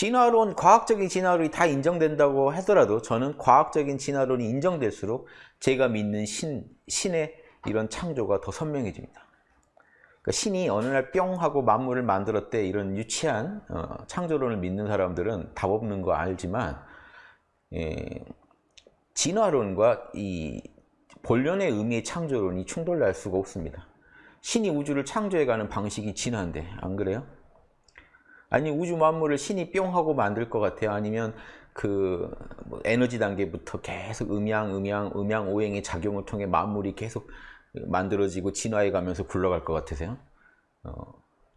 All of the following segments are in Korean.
진화론, 과학적인 진화론이 다 인정된다고 하더라도 저는 과학적인 진화론이 인정될수록 제가 믿는 신, 신의 이런 창조가 더 선명해집니다. 그러니까 신이 어느 날 뿅 하고 만물을 만들었대 이런 유치한 어, 창조론을 믿는 사람들은 답 없는 거 알지만 예, 진화론과 이 본연의 의미의 창조론이 충돌날 수가 없습니다. 신이 우주를 창조해가는 방식이 진화인데 안 그래요? 아니 우주 만물을 신이 뿅 하고 만들 것 같아요? 아니면 그뭐 에너지 단계부터 계속 음양, 음양, 음양 오행의 작용을 통해 만물이 계속 만들어지고 진화해 가면서 굴러갈 것 같으세요? 어,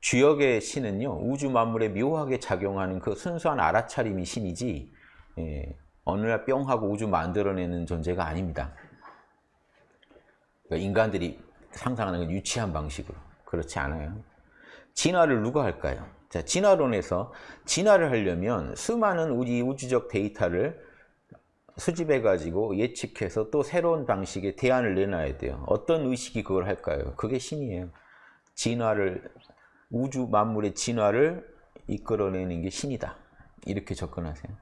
주역의 신은요 우주 만물에 묘하게 작용하는 그 순수한 알아차림이 신이지 예, 어느 날 뿅 하고 우주 만들어내는 존재가 아닙니다. 그러니까 인간들이 상상하는 건 유치한 방식으로 그렇지 않아요. 진화를 누가 할까요? 자, 진화론에서 진화를 하려면 수많은 우리 우주적 데이터를 수집해 가지고 예측해서 또 새로운 방식의 대안을 내놔야 돼요. 어떤 의식이 그걸 할까요? 그게 신이에요. 진화를 우주 만물의 진화를 이끌어내는 게 신이다. 이렇게 접근하세요.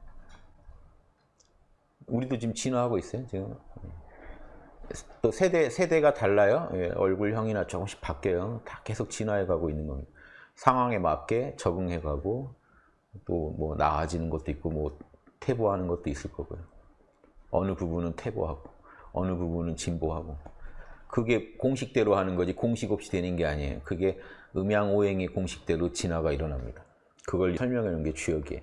우리도 지금 진화하고 있어요. 지금 또 세대 세대가 달라요. 예, 얼굴형이나 조금씩 바뀌어요. 다 계속 진화해 가고 있는 겁니다. 상황에 맞게 적응해 가고 또 뭐 나아지는 것도 있고 뭐 퇴보하는 것도 있을 거고요. 어느 부분은 퇴보하고 어느 부분은 진보하고 그게 공식대로 하는 거지 공식 없이 되는 게 아니에요. 그게 음양오행의 공식대로 진화가 일어납니다. 그걸 설명하는 게 주역이에요.